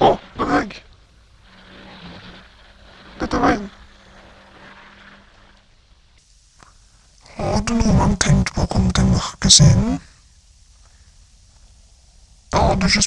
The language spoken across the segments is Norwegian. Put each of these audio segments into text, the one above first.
Å, beveg! Dette er veien. Har du noen gang tenkt på å komme til mørke scenen? Da har du ikke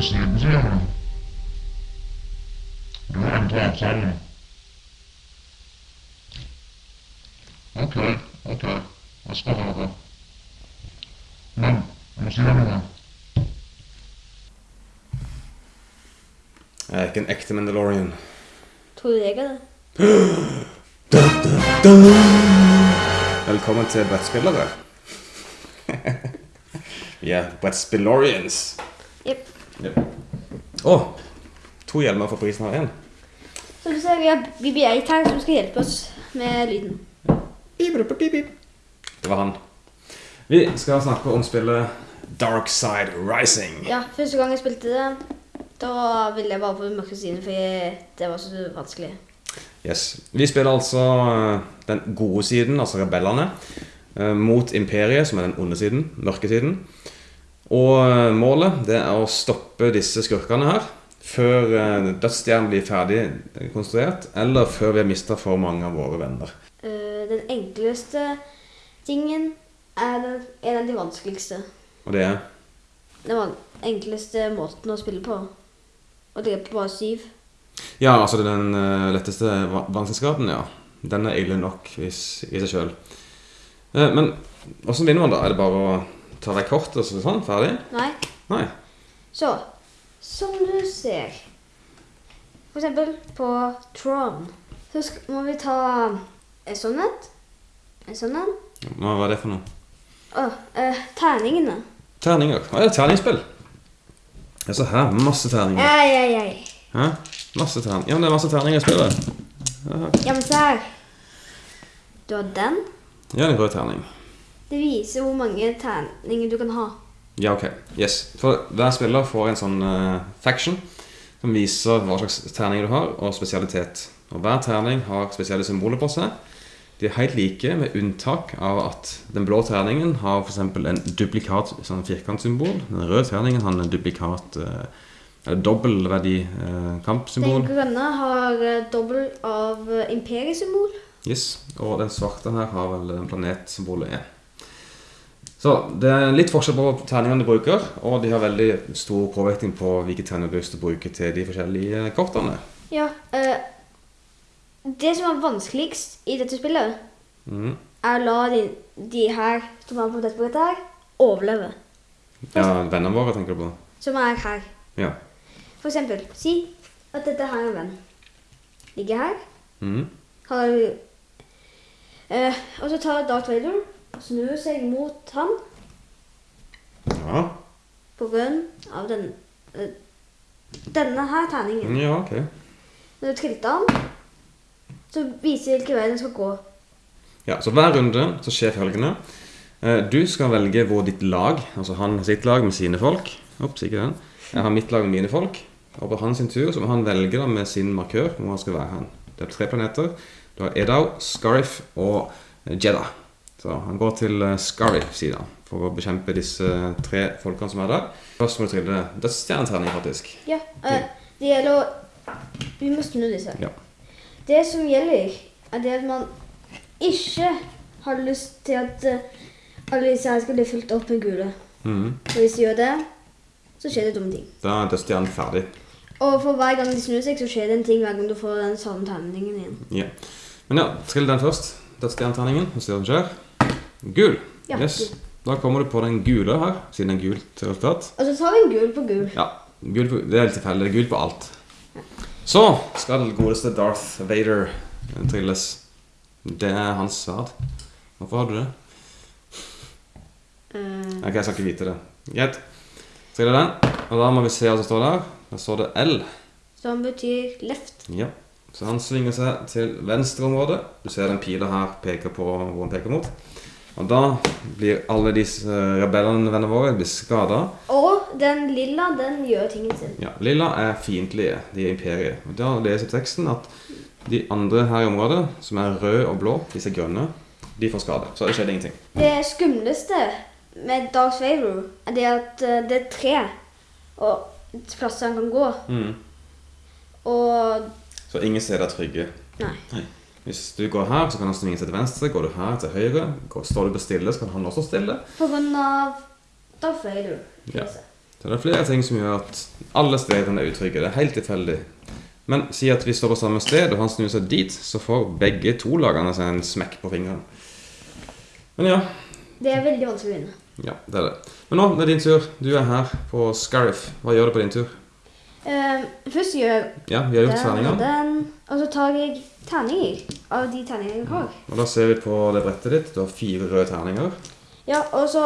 Mørke siden, sier du. Du har endret avtalen. Ok, ok. Jeg skal høre. Men, jeg må si deg noe. Jeg er ikke en ekte Mandalorian. Tror du jeg er det? Velkommen til brettspillere. Vi er brettspillorians. Yep. Å, to hjelmer for prisen av én. Så du ser, vi har BB8 her som skal hjelpe oss med lyden. Det var han. Vi skal snakke om spillet Dark Side Rising. Ja, første gang jeg spilte det, da ville jeg bare på mørke siden, for det var så vanskelig. Yes. Vi spiller altså eh, den gode siden, altså rebellene, eh, mot imperiet, som er den onde siden, mørke siden. Og eh, målet det er å stoppe disse skurkene her før eh, dødsstjernen blir ferdig konstruert, eller før vi har mista for mange av våre venner. Eh, den enkleste tingen er den, en av de vanskeligste. Og det er Den enkleste måten å spille på. Og det er på bare syv. Ja, altså den eh, letteste va- vanskelighetsgraden, ja. Den er ille nok i seg sjøl. men åssen vinner man, da? Er det bare å ta vekk kortet så sånn? Ferdig? Nei. Nei. Så, som du ser For eksempel på Tron, så må vi ta en sånn et. En sånn en. Hva var det for noe? Å, eh, terningene. Terninger. Å ja, terningspill. Ja, se her. Masse terninger. Ei, ei, ei. Hæ? Masse terninger. Ja, men det er masse terninger i spillet. Ja, men se her. Du har den. Ja, en rød terning. Det viser hvor mange terninger du kan ha. Ja, ok. Yes. For hver spiller får en sånn uh, faction som viser hva slags terninger du har, og spesialitet. Og hver terning har spesielle symboler på seg. De er helt like, med unntak av at den blå terningen har f.eks. en duplikat sånn firkantsymbol. Den røde terningen har en duplikat uh, eller dobbeltverdi uh, kampsymbol. Den grønne har eh, dobbel av eh, imperiesymbol. Yes, og den svarte her har vel en planetsymbolet E. Så det er litt forskjell på terningene du bruker, og de har veldig stor påvirkning på hvilke terninger du lyst til de forskjellige kortene. Ja, øh, det som er vanskeligst i dette spillet, mm. er å la de, de her som er på dette brettet her, overleve. Ja, vennene våre tenker du på? Som er her. Ja. For eksempel, si at dette her er en venn. Ligger her. Mhm. Har, øh, og så tar Darth Vader snur seg mot ham Ja. på grunn av den, eh, denne her terningen. ja, ok. Når du tilter han så viser hvilken vei den skal gå. Ja, så hver runde så skjer følgende. Eh, Du skal velge hvor ditt lag, altså han har sitt lag med sine folk. Ops, ikke den. Jeg har mitt lag med mine folk. Og på hans sin tur så må han velge da med sin markør hvor han skal være hen. Det er tre planeter. Du har Edau, Scarif og Jeddah. Så han går til eh, Scarif-sida for å bekjempe disse tre folkene som er der. Først må du trille dødsstjerneterning, faktisk. Ja, Uh, det gjelder å Vi må snu disse. Ja. Det som gjelder, er det at man ikke har lyst til at eh, alle disse her skal bli fylt opp med gule. Mm. Og hvis de gjør det, så skjer det dumme ting. Da er dødsstjernen ferdig. Og for hver gang de snur seg, så skjer det en ting hver gang du får den samme terningen igjen. Ja. Men ja, trill den først. Dødsstjerneterningen. Og se hva som skjer. Gul. Ja, yes. Da kommer du på den gule her, siden det er gult resultat. Og så tar vi en gul på gul. Ja, gul på, det er litt tilfeldig. Det er gul på alt. Så skal den godeste Darth Vader trilles. Det er hans sverd. Hvorfor har du det? Eh, Ok, jeg skal ikke vite det. Greit. Triller den. Og da må vi se hva som står der. Der står det L. som betyr left. Ja. Så han svinger seg til venstre område. Du ser den pila her peker på hvor han peker mot. Og da blir alle disse rebellene våre blir skada. Og den lilla, den gjør tingen sin. Ja, lilla er fiendtlige. De er imperiet. Og da leser teksten at de andre her i området, som er røde og blå, disse grønne, de får skade. Så det skjedde ingenting. Det skumleste med Darth Vader er det at eh, det er tre og plasser han kan gå. Mm. Og Så ingen steder er trygge. Nei. Hvis du går her, så kan han svinge seg til venstre. Går du her til høyre, går, står du på stille, så kan han også stille. På grunn av Da Darth du. Ja. Så det er flere ting som gjør at alle stedene er utrygge. Det er helt tilfeldig. Men si at vi står på samme sted, og han snur seg dit, så får begge to lagene seg en smekk på fingeren. Men ja, Det er veldig vanskelig å vinne. ja, det er det. Men nå, det er din tur. Du er her på Scariff. Hva gjør du på din tur? Eh, først gjør jeg Ja, vi har gjort den og den, og så tar jeg terninger av de terningene jeg har. Og da ser vi på det brettet ditt. Du har fire røde terninger. Ja, og så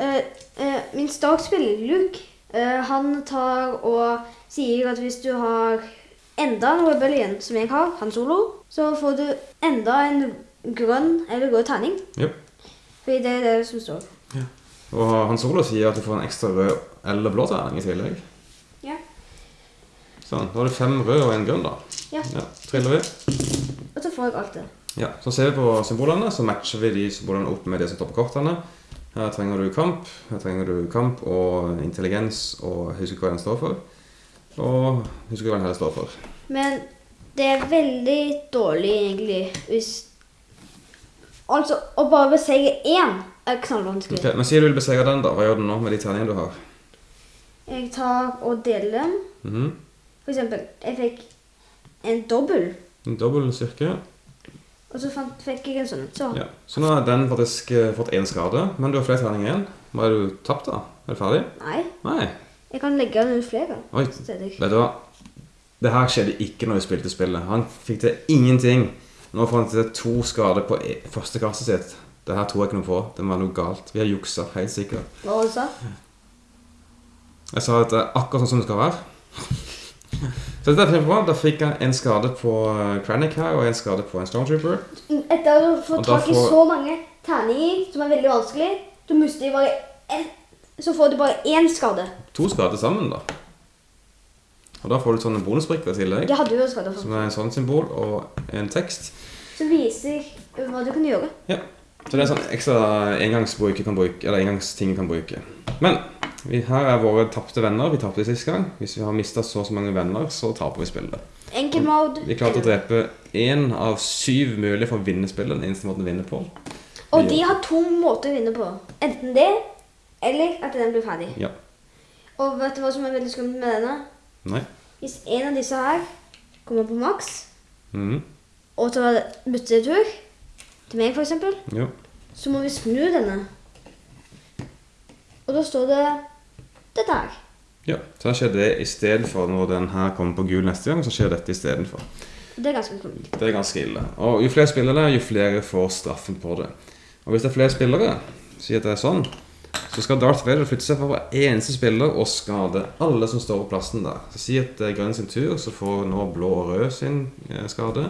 uh, uh, Min startspiller, Luke, uh, han tar og sier at hvis du har enda en rebellion som jeg har, han solo, så får du enda en grønn eller rød terning. Ja. Fordi det er det som står. Ja. Og han solo sier at du får en ekstra rød eller blå terning i tillegg. Sånn, Da har du fem røde og en grønn, da. Ja. ja. Triller vi. Og så får jeg alt det. Ja, Så ser vi på symbolene, så matcher vi de symbolene opp med det som står på kortene. Her trenger du kamp, her trenger du kamp og intelligens og husker hva den står for. Og husker hva den heller står for. Men det er veldig dårlig, egentlig, hvis Altså, å bare beseire én er knallvanskelig. Ok, Men sier du vil besegre den, da. Hva gjør du nå med de terningene du har? Jeg tar og deler dem. Mhm. For eksempel, jeg fikk en dobbel, En Dobbel cirka. og så fant, fikk jeg en sånn. Så Ja. Så nå har den faktisk eh, fått én skade, men du har flere terninger igjen. Hva er du tapt, da? Er du ferdig? nei, Nei. jeg kan legge den ut flere Oi, det vet du hva? Det her skjedde ikke når vi spilte spillet. Han fikk til ingenting. Nå får han til to skader på e- første kastet sitt. Det her tror jeg ikke noe på. Det var noe galt. Vi har juksa, helt sikkert. Hva var det du sa? Jeg sa at det er akkurat sånn som det skal være. Så dette er kjempebra. Da fikk jeg en skade på eh, Kranich her, og en skade på en Stormtrooper. Etter å få Og da tak i får- så mange terninger, som er veldig vanskelig, så mister bare ett, så får du bare én skade. To skader sammen, da. Og da får du sånne bonusbrikker i tillegg. Jeg hadde jo skader Som for. er en sånn symbol og en tekst. Som viser hva du kan gjøre. Ja. Så det er sånn ekstra engangsbruk du kan bruke, eller engangsting du kan bruke. Men vi, her er våre tapte venner. Vi tapte sist gang. Hvis vi har mista så og så mange venner, så taper vi spillet. Enkel mode. Vi klarte å drepe én av syv mulige for å vinne spillet. Den eneste måten å vinne på. Og de har to måter å vinne på. Enten det, eller at den blir ferdig. Ja. Og vet du hva som er veldig skummelt med denne? Nei. Hvis en av disse her kommer på maks, mm. og tar byttetur, til meg for eksempel, så må vi snu denne. Og da står det dette dag. Ja. Så skjer det istedenfor når den her kommer på gul neste gang, så skjer dette istedenfor. Det er ganske skummelt. Det er ganske ille. Og jo flere spillere, jo flere får straffen på det. Og hvis det er flere spillere, sier at det er sånn, så skal Darth Vader flytte seg for hver eneste spiller og skade alle som står på plassen der. Så si at det er grønn sin tur, så får nå blå og rød sin eh, skade.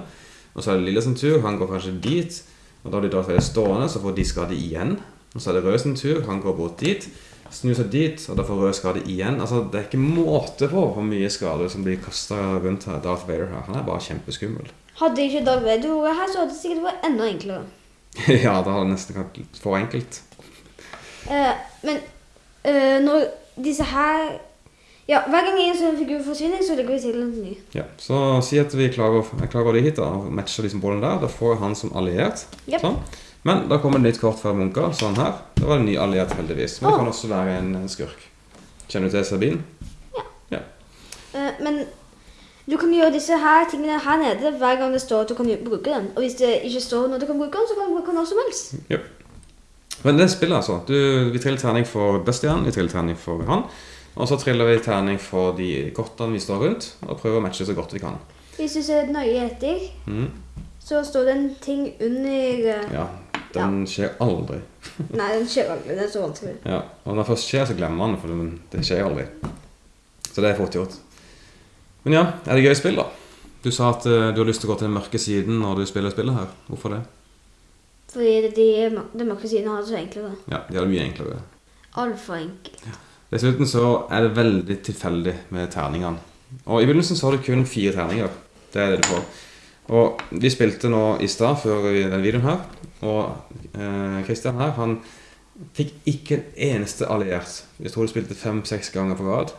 Og så er det lille sin tur, han går kanskje dit. Og da blir Darth Vader stående, så får de skade igjen. Og så er det rød sin tur, han går bort dit. Snur seg dit, og da får rød skade igjen. Altså, Det er ikke måte på hvor mye skade som blir kasta rundt her. Darth Vader her. Han er bare kjempeskummel. Hadde ikke Darth Vader vært her, så hadde det sikkert vært enda enklere. ja, da hadde det nesten vært for enkelt. Uh, men uh, når disse her Ja, hver gang en sånn figur forsvinner, så legger vi til en ny. Ja, Så si at vi klarer, klarer å hit da, og matcher de bollen der. Da får jeg han som alliert. Yep. Sånn. Men da kommer det litt kort fra munker, sånn her. Da var det en ny alliert, heldigvis. Men det kan også være en, skurk. Kjenner du til Sabine? Eh, men du kan gjøre disse her tingene her nede hver gang det står at du kan bruke den. Og hvis det ikke står når du kan bruke den, så kan du bruke den når som helst. Men det spillet, altså. Du, vi triller terning for Bestian, vi triller terning for han. Og så triller vi terning for de kortene vi står rundt, og prøver å matche så godt vi kan. Hvis du ser nøye etter, mm. så står det en ting under eh, Ja, den skjer aldri. Nei, den skjer aldri. Det er så vanskelig. Ja, og når det først skjer, så glemmer man det, for det, skjer aldri. Så det er fort gjort. Men ja, er det gøy spill, da? Du sa at uh, du har lyst til å gå til den mørke siden når du spiller spillet her. Hvorfor det? Fordi den de, mørke siden har det så enklere. Ja, de har det mye enklere. Altfor enkelt. Dessuten så er det veldig tilfeldig med terningene. Og i begynnelsen så har du kun fire terninger. Det er det du får. Og vi spilte nå i stad, før denne videoen her, og eh, Christian her, han fikk ikke en eneste alliert. Jeg tror du spilte fem-seks ganger på rad.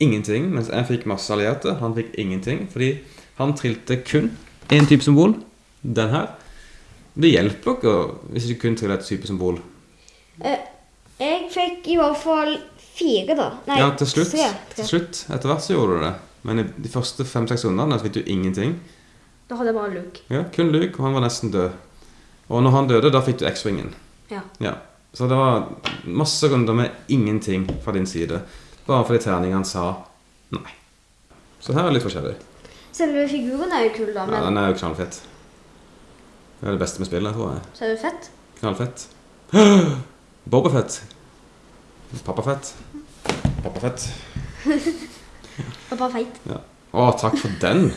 Ingenting. Mens jeg fikk masse allierte. Han fikk ingenting. Fordi han trilte kun én type symbol. Den her. Det hjelper ikke hvis du kun triller et type symbol. Eh, jeg fikk i hvert fall fire, da. Nei, Ja, til slutt, tre. tre. til slutt. Etter hvert så gjorde du det. Men i de første fem-seks rundene så fikk du ingenting. Da hadde jeg bare Luke. Ja, kun Luke, og han var nesten død. Og når han døde, da fikk du X-Wingen. Ja. Ja. Så det var masse runder med ingenting fra din side. Bare fordi terningene sa nei. Så her er det litt forskjellig. Selve figuren er jo kul, da, Men... Ja, den er jo knallfett. Det er det beste med spillet, tror jeg. så er det fett. Knallfett. Bobafett. Pappafett. Pappafett. Og bare feit. Ja. Å, takk for den.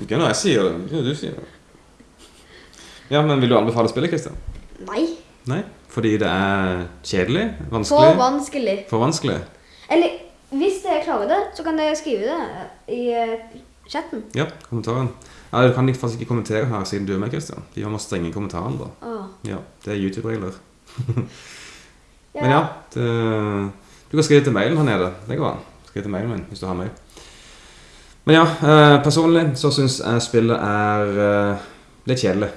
Ikke når jeg sier det, du sier det. Ja, men vil du anbefale spillet, Kristian? Nei. Nei? Fordi det er kjedelig? Vanskelig? For Vanskelig? For vanskelig? Eller hvis dere klarer det, så kan dere skrive det i eh, chatten. Ja, kommentaren. Ja, Du kan faktisk ikke kommentere her siden du er med, Kristian. Vi må strenge kommentaren, da. Åh. Ja, Det er YouTube-regler. ja. Men ja, det, du kan skrive til mailen her nede. Det går an. Skriv til mailen min hvis du har mail. Men ja, eh, personlig så syns jeg spillet er eh, litt kjedelig.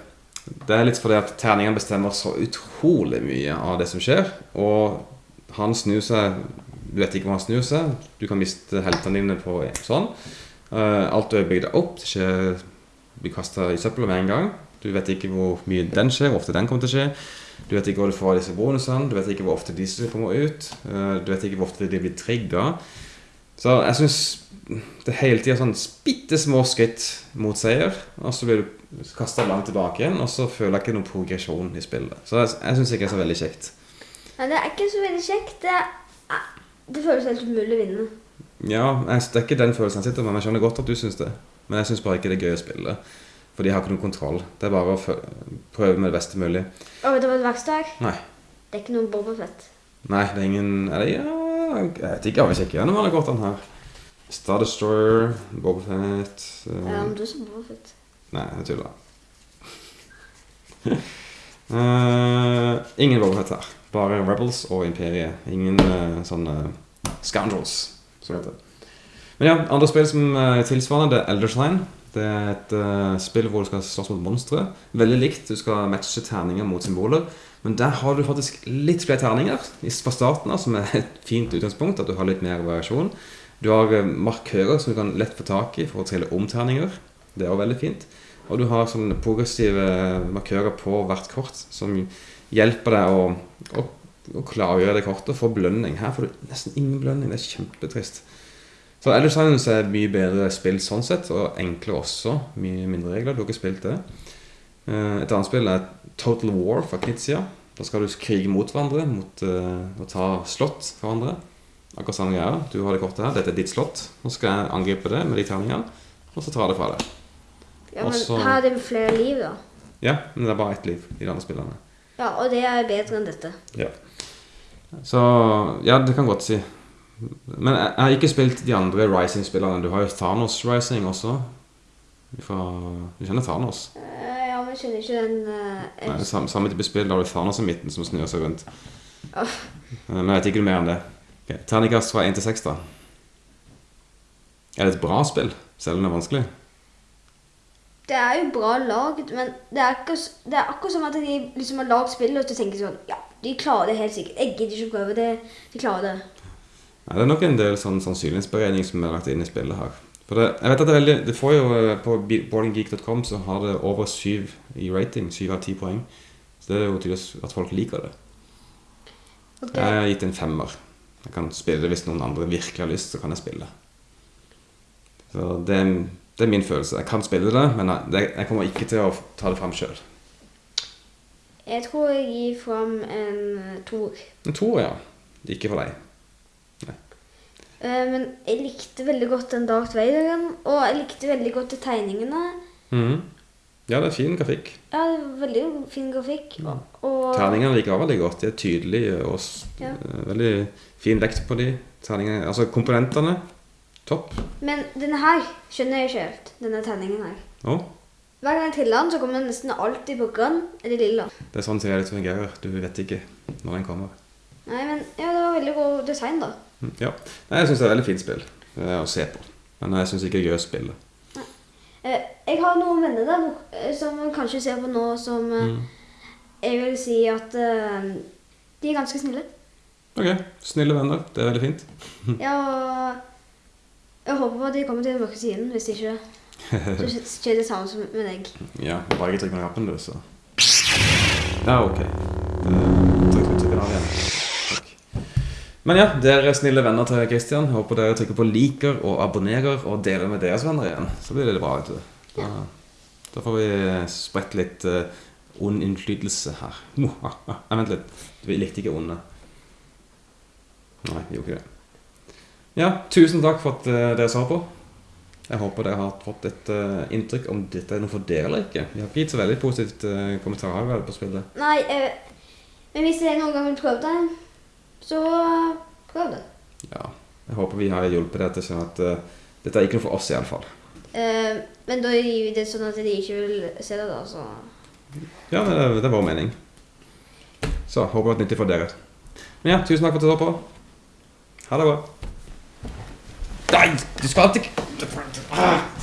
Det er litt fordi at terningene bestemmer så utrolig mye av det som skjer. Og han snur seg Du vet ikke hvor han snur seg. Du kan miste heltene dine på sånn. Eh, alt du har bygd opp, det skjer blir kasta i søpla med en gang. Du vet ikke hvor mye den skjer, hvor ofte den kommer til å skje. Du vet ikke hvor du får disse bonusene, du vet ikke hvor ofte disse kommer ut. eh, Du vet ikke hvor ofte de blir trigga. Så jeg syns det er hele tida sånn bitte små skritt mot seier, og så blir du kasta langt tilbake igjen, og så føler jeg ikke noen progresjon i spillet. Så jeg, jeg syns ikke det er så veldig kjekt. Nei, det er ikke så veldig kjekt. Det, er, det føles helt umulig å vinne. Ja, jeg, Det er ikke den følelsen jeg sitter med, men jeg skjønner godt at du syns det. Men jeg syns bare ikke det er gøy å spille. Fordi jeg har ikke noen kontroll. Det er bare å prøve med det beste mulig. Og vet du hva det verste er? Nei. Det er ikke noen Boba Fett. Nei, det er ingen Er det ja, Jeg vet ikke, jeg vil sjekke gjennom alle kortene her. Star Destroyer, Bobafett uh, Ja, men du som så Boba Fett. Nei, jeg tuller. uh, ingen Bobafett her. Bare Rebels og Imperiet. Ingen uh, sånne scoundrels, som det heter. Men ja, andre spill som er tilsvarende, det er Elder Sign. Det er et uh, spill hvor du skal slåss mot monstre. Veldig likt. Du skal matche terninger mot symboler. Men der har du faktisk litt flere terninger fra starten av, som er et fint utgangspunkt. At du har litt mer variasjon. Du har eh, markører som du kan lett få tak i for å trille om terninger. Det er også veldig fint. Og du har sånne progressive markører på hvert kort som hjelper deg å, å, å klargjøre det kortet få belønning. Her får du nesten ingen belønning. Det er kjempetrist. Så Elder Silence er mye bedre spill sånn sett, og enklere også. Mye mindre regler. Du har ikke spilt det. Eh, Et annet spill er Total War fra Knizia. Da skal du krige mot hverandre, mot uh, og ta slott fra hverandre. Akkurat samme greia. Du har det kortet her. Dette er ditt slott. Nå skal jeg angripe det med de terningene, og så tar jeg det fra deg. Ja, men Også- her er det flere liv, da. Ja, men det er bare ett liv i de andre spillene. Ja, og det er bedre enn dette. Ja. Så ja, det kan godt si. Men jeg, jeg har ikke spilt de andre Rising-spillerne. Du har jo Thanos Rising også. Fra, du kjenner Thanos? Eh, ja, men jeg kjenner ikke den uh, Nei, samme, samme type spill. Da har du Thanos i midten som snur seg rundt. Eh, Men jeg vet ikke noe mer enn det. Okay. Terningkast fra 1 til 6, da. Er det et bra spill, selv om det er vanskelig? Det er jo bra laget, men det er, ikke, det er akkurat som at de liksom har lagd spillet og så tenker sånn Ja, de klarer det helt sikkert. Jeg gidder ikke å prøve det. De klarer det. Nei, det er nok en del sånn sannsynlighetsberegning som er lagt inn i spillet her. For det, jeg vet at det er veldig Det får jo eh, På boardinggeek.com så har det over syv i rating. Syv av ti poeng. Så det er jo tydeligvis at folk liker det. Okay. Jeg har gitt en femmer. Jeg kan spille det hvis noen andre virkelig har lyst, så kan jeg spille. Så det, det er min følelse. Jeg kan spille det, men jeg, jeg kommer ikke til å ta det fram sjøl. Jeg tror jeg gir fram en eh, toer. En toer, ja. Ikke for deg. Eh, Men jeg likte veldig godt den Darth Vaderen, og jeg likte veldig godt de tegningene. Mhm. Ja, det er fin grafikk. Ja, det er veldig fin grafikk. Ja. og Terningene liker jeg veldig godt. De er tydelige og Ja. eh, veldig fin vekt på de. Terningene, altså komponentene. Topp. Men denne her skjønner jeg ikke helt. Denne tegningen her. Å, Hver gang jeg triller den, så kommer den nesten alltid på grønn eller lilla. det er sånn som det fungerer. Du vet ikke når den kommer. Nei, men ja, det var veldig god design, da. Ja. Nei, jeg syns det er et veldig fint spill eh, å se på. Men jeg syns ikke er gøy å Eh, jeg har noen venner der eh, som kanskje ser på nå, som eh, Mm. jeg vil si at eh, de er ganske snille. Ok, snille venner. Det er veldig fint. Ja, og jeg håper på at de kommer til den mørke siden, hvis ikke så skjer det samme som med deg. Ja, bare ikke trykk på knappen, du, så Ja, ok. Eh, Trykk på trykken av igjen. Takk. Men ja, dere er snille venner til Christian. Håper dere trykker på liker og abonnerer og deler med deres venner igjen. Så blir det bra, vet du. Da, da får vi spredt litt uh, ond innflytelse her. Nei, vent litt. Vi likte ikke onde. Nei, vi gjorde ikke det. Ja, tusen takk for at eh, dere så på. Jeg håper dere har fått et uh, inntrykk om dette er noe for dere eller ikke. Vi har ikke gitt så veldig positivt uh, kommentarer på spillet. Nei, eh, men hvis jeg noen gang vil prøve det, så prøv det. Ja, jeg håper vi har hjulpet deg til å skjønne at uh, dette er ikke noe for oss i alle fall. Eh, men da gir vi det sånn at de ikke vil se det, da. Så Ja, det, det er vår mening. Så håper det var nyttig for dere. Men ja, tusen takk for at du så på. Ha det bra. Nei, du skal alltid Ah!